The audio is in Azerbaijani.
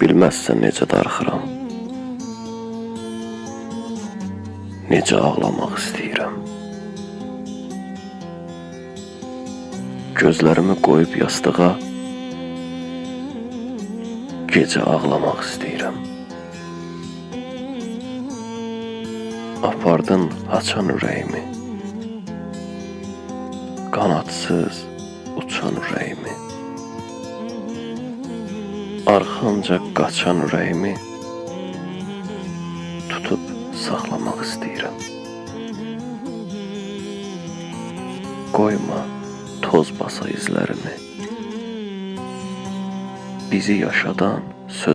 Bilməzsən necə darıxıram. Necə ağlamaq istəyirəm. Gözlərimi qoyub yastığa gecə ağlamaq istəyirəm. Apardın açan ürəyimi. Qanadsız uçan Arxanca qaçan ürəyimi tutub saxlamaq istəyirəm. Qoyma toz basa izlərimi. Bizi yaşadan